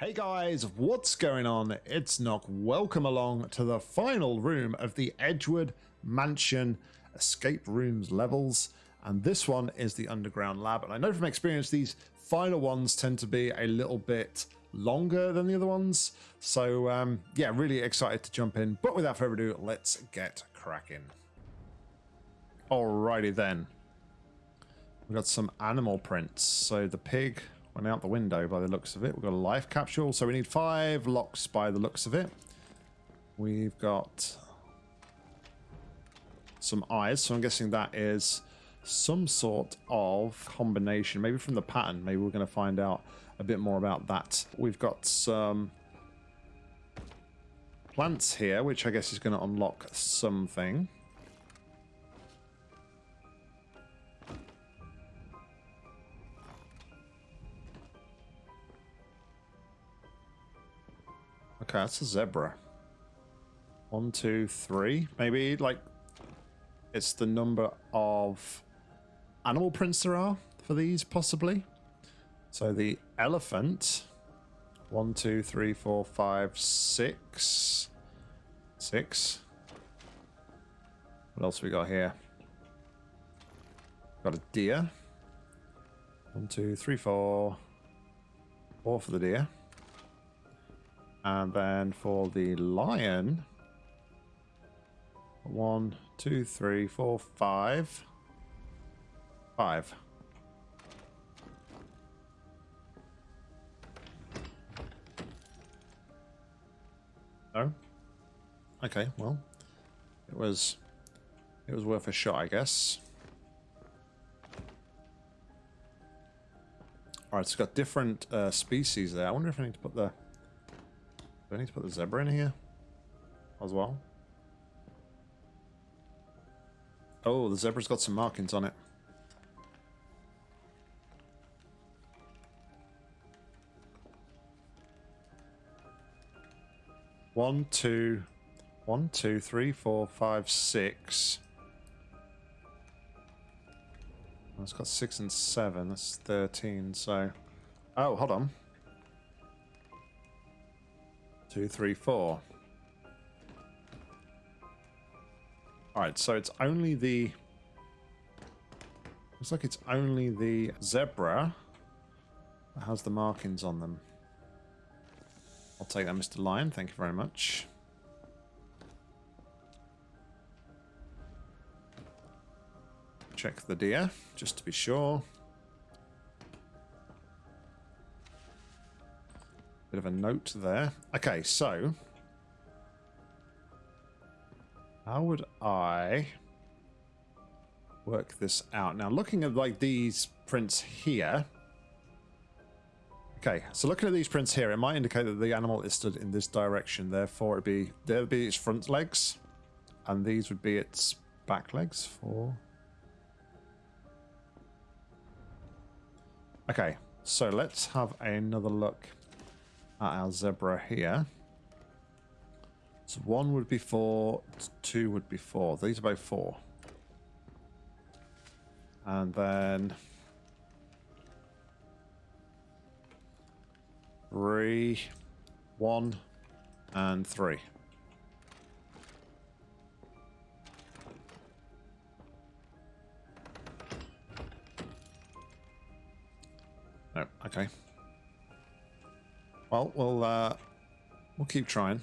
Hey guys, what's going on? It's Nock. Welcome along to the final room of the Edgewood Mansion Escape Rooms levels. And this one is the Underground Lab. And I know from experience, these final ones tend to be a little bit longer than the other ones. So um, yeah, really excited to jump in. But without further ado, let's get cracking. Alrighty then. We've got some animal prints. So the pig went out the window by the looks of it. We've got a life capsule, so we need five locks by the looks of it. We've got some eyes, so I'm guessing that is some sort of combination, maybe from the pattern. Maybe we're going to find out a bit more about that. We've got some plants here, which I guess is going to unlock something. Okay, that's a zebra. One, two, three. Maybe, like, it's the number of animal prints there are for these, possibly. So the elephant. One, two, three, four, five, six. Six. What else we got here? Got a deer. One, two, three, four. Four for the deer. And then for the lion, one, two, three, four, five. Five. No? Okay, well, it was, it was worth a shot, I guess. Alright, it's got different uh, species there. I wonder if I need to put the do I need to put the zebra in here as well? Oh, the zebra's got some markings on it. One, two, one, two, three, four, five, six. It's got six and seven. That's 13, so... Oh, hold on. Two, three, four. Alright, so it's only the... Looks like it's only the zebra that has the markings on them. I'll take that, Mr. Lion. Thank you very much. Check the deer, just to be sure. Bit of a note there. Okay, so... How would I work this out? Now, looking at like these prints here... Okay, so looking at these prints here, it might indicate that the animal is stood in this direction. Therefore, it'd be there would be its front legs, and these would be its back legs. For okay, so let's have another look at our zebra here. So one would be four, two would be four. These are both four. And then three, one, and three. Oh, okay. Well, we'll uh, we'll keep trying.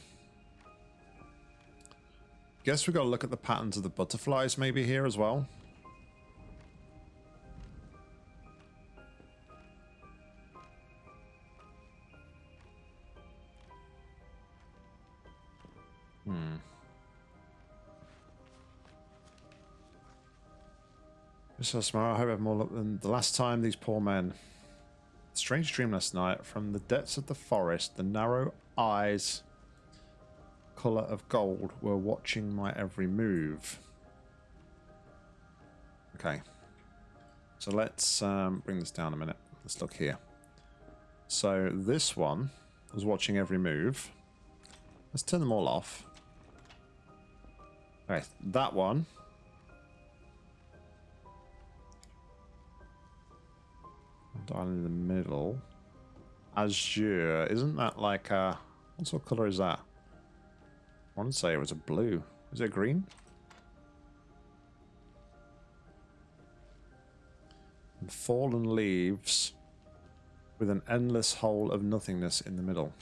Guess we've got to look at the patterns of the butterflies maybe here as well. Hmm. Mr. Smart, I hope I have more luck than the last time these poor men. Strange dream last night. From the depths of the forest, the narrow eyes, colour of gold, were watching my every move. Okay. So let's um, bring this down a minute. Let's look here. So this one was watching every move. Let's turn them all off. Okay, that one Down in the middle. azure. Isn't that like a... What sort of colour is that? I want to say it was a blue. Is it green? And fallen leaves with an endless hole of nothingness in the middle.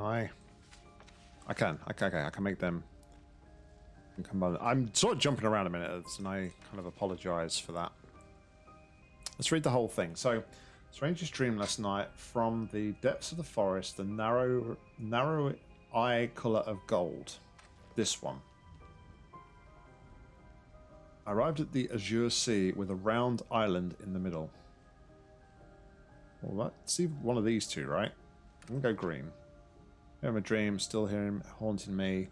Can I? I can. Okay, okay. I can make them. I'm sort of jumping around a minute, and I kind of apologise for that. Let's read the whole thing. So, strangest dream last night from the depths of the forest, the narrow, narrow eye color of gold. This one. I arrived at the Azure Sea with a round island in the middle. Well, let's see one of these two, right? I'm gonna go green. I have a dream, still hearing haunting me.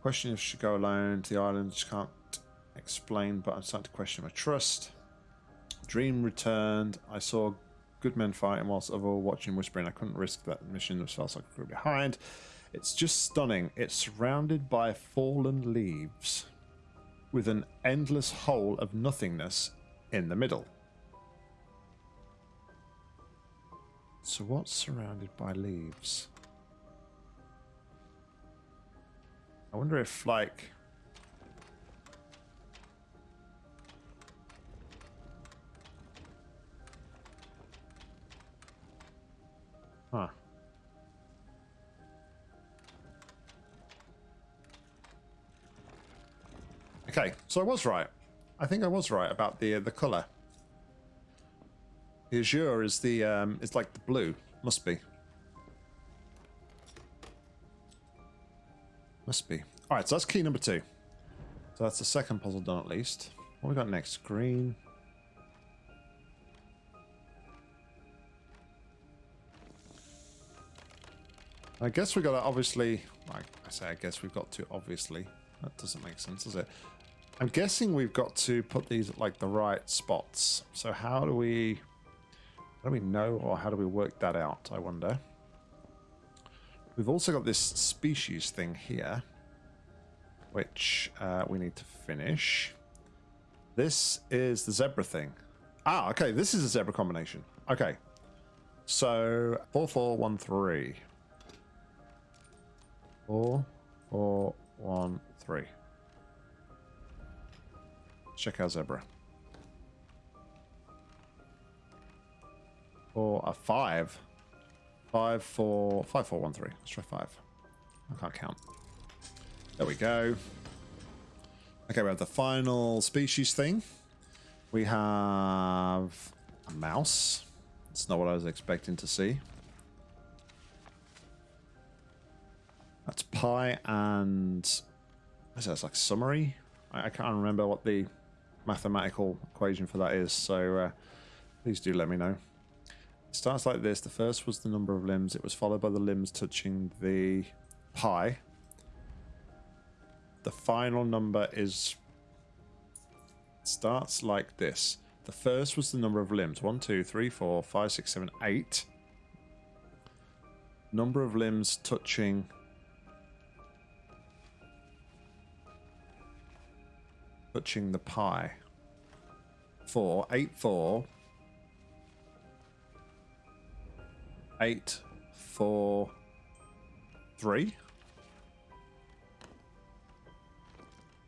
Question if I should go alone to the island, just can't explain, but I'm starting to question my trust. Dream returned. I saw good men fighting whilst other watching whispering. I couldn't risk that mission, which felt like I could behind. It's just stunning. It's surrounded by fallen leaves with an endless hole of nothingness in the middle. So what's surrounded by leaves? I wonder if, like... Huh. Okay, so I was right. I think I was right about the uh, the color. The azure is the um, is like the blue. Must be. Must be. Alright, so that's key number two. So that's the second puzzle done at least. What we got next? Green. I guess we got to obviously... I say I guess we've got to obviously. That doesn't make sense, does it? I'm guessing we've got to put these at like the right spots. So how do we... How do we know or how do we work that out, I wonder? We've also got this species thing here, which uh, we need to finish. This is the zebra thing. Ah, okay, this is a zebra combination. Okay, so 4413. 4413. Check out zebra. Or a five. Five, four, five, four, one, three. Let's try five. I can't count. There we go. Okay, we have the final species thing. We have a mouse. It's not what I was expecting to see. That's pi and... Is that? It's like summary? I, I, can't remember what the mathematical equation for that is, so uh, please do let me know. It starts like this. The first was the number of limbs. It was followed by the limbs touching the pie. The final number is starts like this. The first was the number of limbs. One, two, three, four, five, six, seven, eight. Number of limbs touching touching the pi. Four, eight, four, eight, four, three.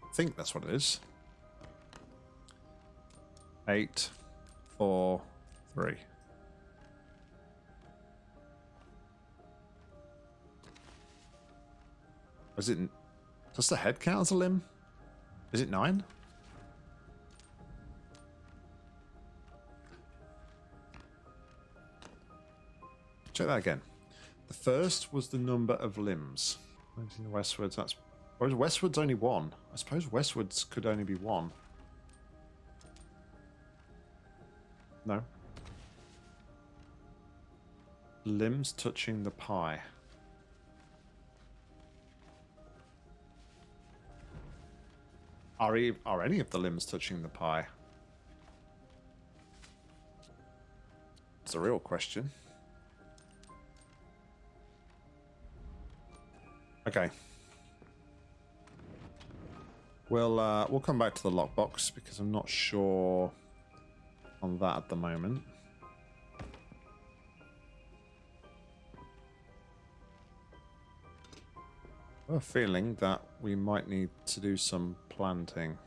I think that's what it is. Eight, four, three. Is it? Does the head count as a limb? Is it nine? Check that again. The first was the number of limbs. Westwards, that's... Whereas westwards only one. I suppose westwards could only be one. No. Limbs touching the pie. Are, are any of the limbs touching the pie? It's a real question. Okay. We'll uh, we'll come back to the lockbox because I'm not sure on that at the moment. I have a feeling that we might need to do some planting.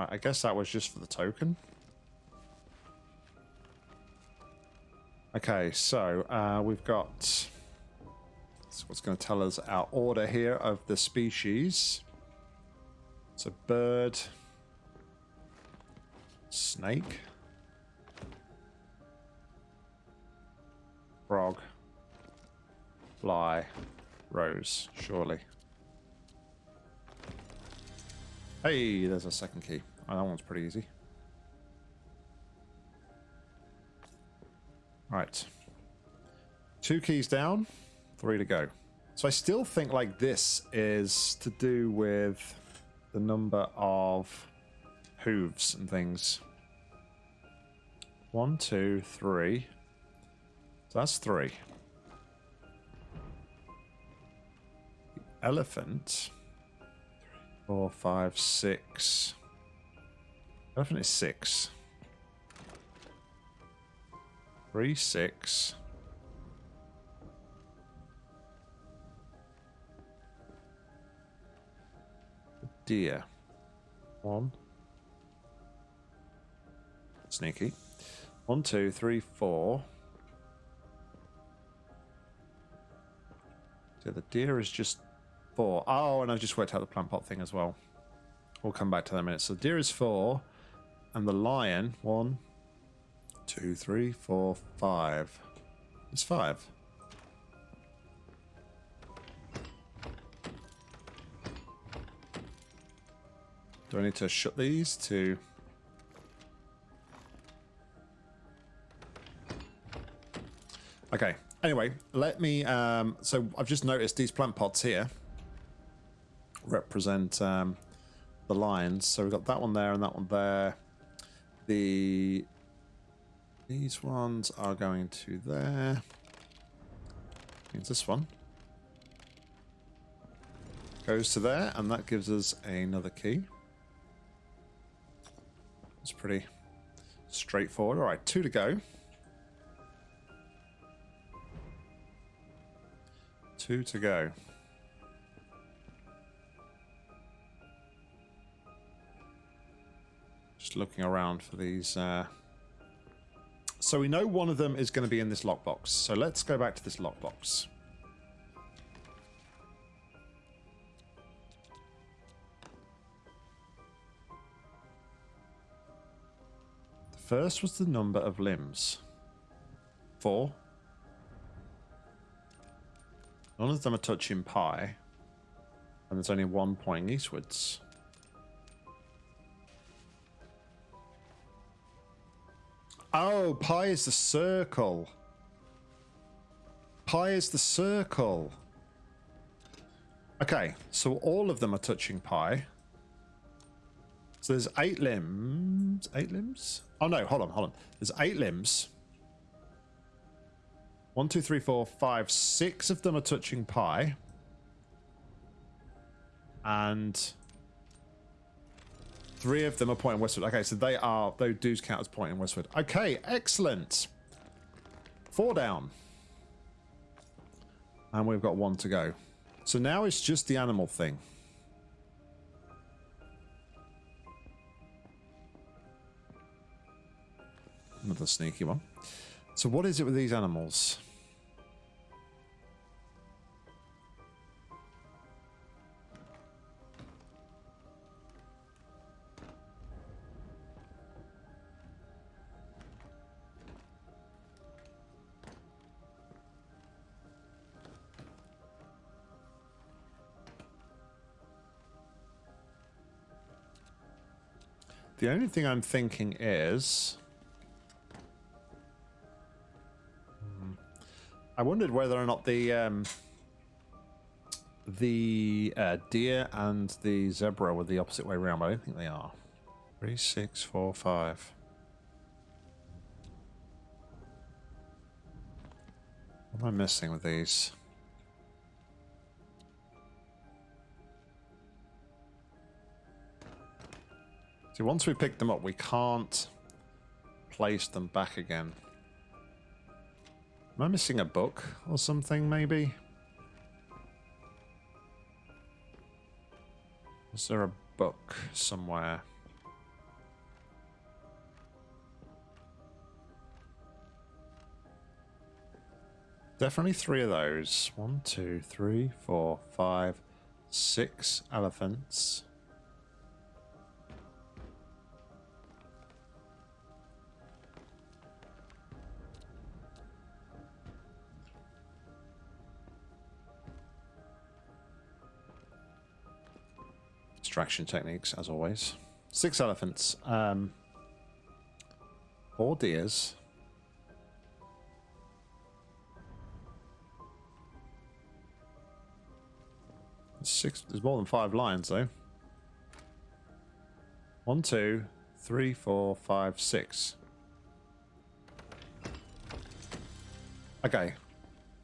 Right, I guess that was just for the token. Okay, so uh, we've got what's going to tell us our order here of the species. It's a bird, snake, frog, fly, rose, surely. Hey, there's a second key. Oh, that one's pretty easy. Right. Two keys down, three to go. So I still think like this is to do with the number of hooves and things. One, two, three. So that's three. Elephant. Four, five, six. Elephant is six. Three, six. Deer. One. Sneaky. One, two, three, four. So the deer is just four. Oh, and I've just worked out the plant pot thing as well. We'll come back to that in a minute. So the deer is four. And the lion, one, two, three, four, five. It's five. Do I need to shut these to... Okay, anyway, let me... Um, so I've just noticed these plant pots here represent um, the lines. So we've got that one there and that one there. The these ones are going to there. Means this one goes to there, and that gives us another key. It's pretty straightforward. All right, two to go. Two to go. Just looking around for these. Uh... So we know one of them is going to be in this lockbox. So let's go back to this lockbox. The first was the number of limbs. Four. None of them are touching pi. And there's only one pointing eastwards. Oh, pi is the circle. Pi is the circle. Okay, so all of them are touching pi. So there's eight limbs. Eight limbs? Oh no, hold on, hold on. There's eight limbs. One, two, three, four, five, six of them are touching pi. And Three of them are pointing westward. Okay, so they are, those do count as pointing westward. Okay, excellent. Four down. And we've got one to go. So now it's just the animal thing. Another sneaky one. So what is it with these animals? The only thing I'm thinking is... Hmm, I wondered whether or not the um, the uh, deer and the zebra were the opposite way around, but I don't think they are. Three, six, four, five. What am I missing with these? Once we pick them up, we can't place them back again. Am I missing a book or something, maybe? Is there a book somewhere? Definitely three of those. One, two, three, four, five, six elephants. Distraction techniques, as always. Six elephants. Um, four deers. Six. There's more than five lions, though. One, two, three, four, five, six. Okay.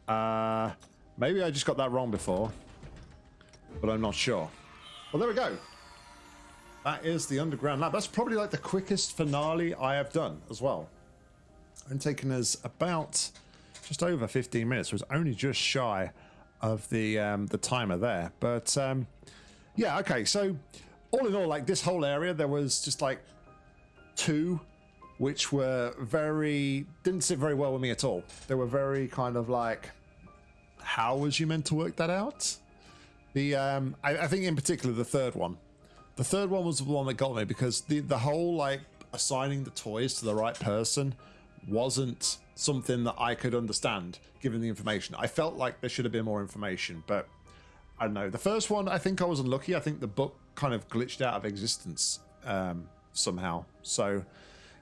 Uh, maybe I just got that wrong before, but I'm not sure. Well, there we go. That is the underground lab. That's probably like the quickest finale I have done as well. And taken us about just over 15 minutes. It was only just shy of the um, the timer there. But um, yeah, okay. So all in all, like this whole area, there was just like two which were very didn't sit very well with me at all. They were very kind of like, how was you meant to work that out? The um, I, I think in particular the third one. The third one was the one that got me because the the whole like assigning the toys to the right person wasn't something that I could understand given the information. I felt like there should have been more information, but I don't know. The first one, I think I was unlucky. I think the book kind of glitched out of existence um, somehow. So,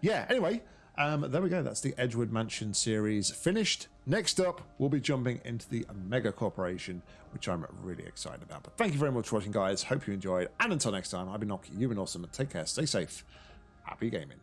yeah, anyway, um, there we go. That's the Edgewood Mansion series finished. Next up, we'll be jumping into the Mega Corporation, which I'm really excited about. But thank you very much for watching, guys. Hope you enjoyed. And until next time, I've been Nocky. You've been awesome. Take care. Stay safe. Happy gaming.